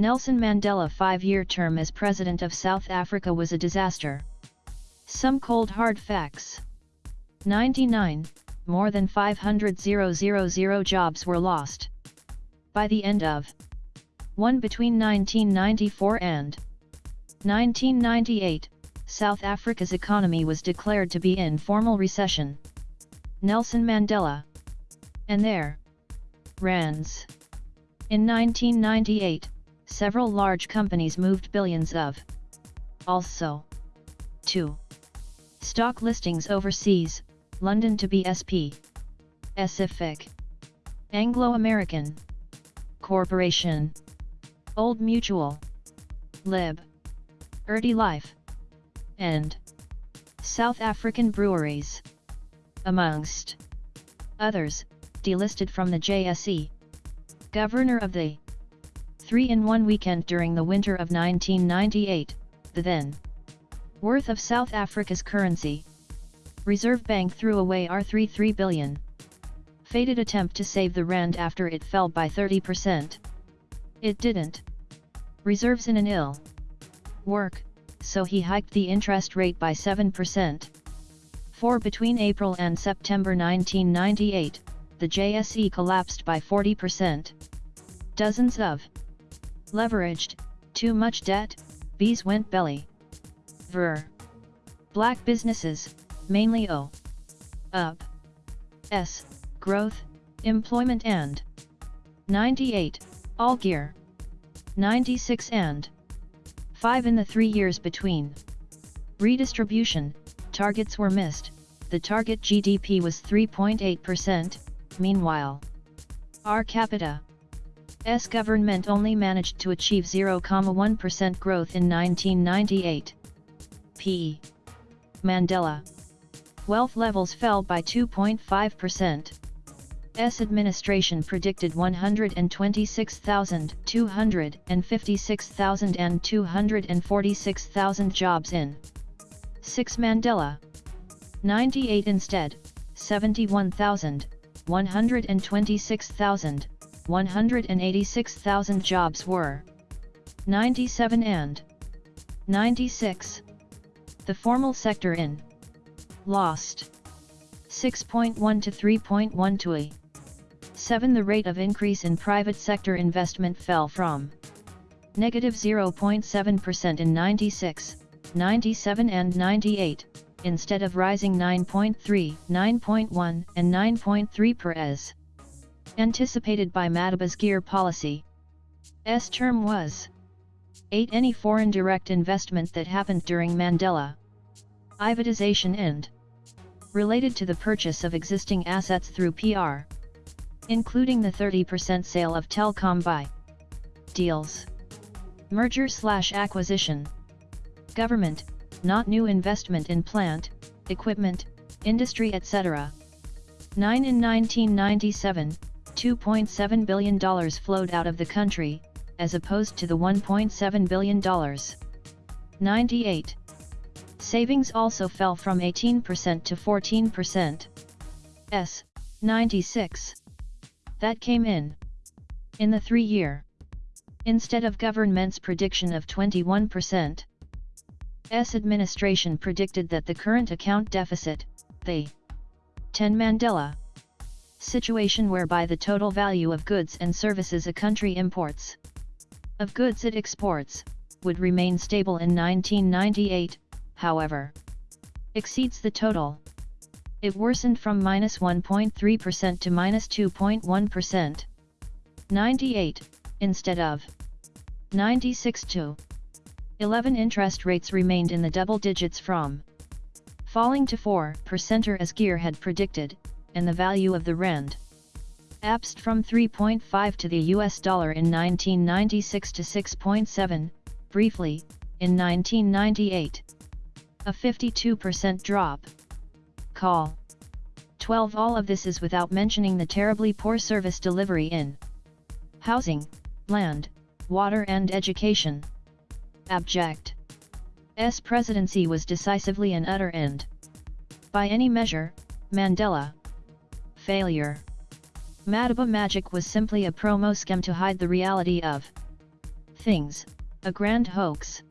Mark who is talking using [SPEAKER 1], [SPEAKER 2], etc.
[SPEAKER 1] Nelson Mandela five-year term as President of South Africa was a disaster. Some cold hard facts. 99, more than 500,000 jobs were lost. By the end of 1 between 1994 and 1998, South Africa's economy was declared to be in formal recession. Nelson Mandela. And there. Rands. In 1998, several large companies moved billions of. Also. 2. Stock listings overseas, London to BSP. Pacific. Anglo-American. Corporation. Old Mutual. Lib. Erdi Life. And. South African breweries. Amongst. Others, delisted from the JSE. Governor of the 3-in-1 weekend during the winter of 1998, the then worth of South Africa's currency. Reserve Bank threw away R33 billion. Fated attempt to save the rand after it fell by 30%. It didn't. Reserves in an ill work, so he hiked the interest rate by 7%. For between April and September 1998, the JSE collapsed by 40%. Dozens of leveraged, too much debt, bees went belly. Ver. Black businesses, mainly O. Up. S. Growth, employment and 98, all gear. 96 and 5 in the three years between. Redistribution, targets were missed, the target GDP was 3.8%, meanwhile. R capita. S government only managed to achieve 0,1% growth in 1998. P. Mandela. Wealth levels fell by 2.5%. S administration predicted 126,000, 256,000 and 246,000 jobs in 6 Mandela. 98 instead, 71,000, 126,000, 186,000 jobs were 97 and 96. The formal sector in lost 6.1 to 3.1 to a 7. The rate of increase in private sector investment fell from negative 0.7% in 96, 97 and 98, instead of rising 9.3, 9.1 and 9.3 per as anticipated by Madiba's gear policy. S term was 8. Any foreign direct investment that happened during Mandela privatization and related to the purchase of existing assets through PR, including the 30% sale of Telkom by deals, merger slash acquisition, government, not new investment in plant, equipment, industry etc. 9 in 1997, $2.7 billion flowed out of the country, as opposed to the $1.7 billion. 98. Savings also fell from 18% to 14%. S. 96. That came in. In the three-year. Instead of government's prediction of 21%. S administration predicted that the current account deficit, the 10 Mandela situation whereby the total value of goods and services a country imports of goods it exports, would remain stable in 1998, however, exceeds the total. It worsened from minus 1.3% to minus 2.1. 98, instead of 96 to 11 interest rates remained in the double digits from falling to 4% as Gear had predicted, and the value of the rand apsed from 3.5 to the US dollar in 1996 to 6.7, briefly, in 1998. A 52% drop. Call. 12 All of this is without mentioning the terribly poor service delivery in housing, land, water and education. Abject. S presidency was decisively an utter end. By any measure, Mandela. Failure. Madiba Magic was simply a promo scam to hide the reality of things, a grand hoax.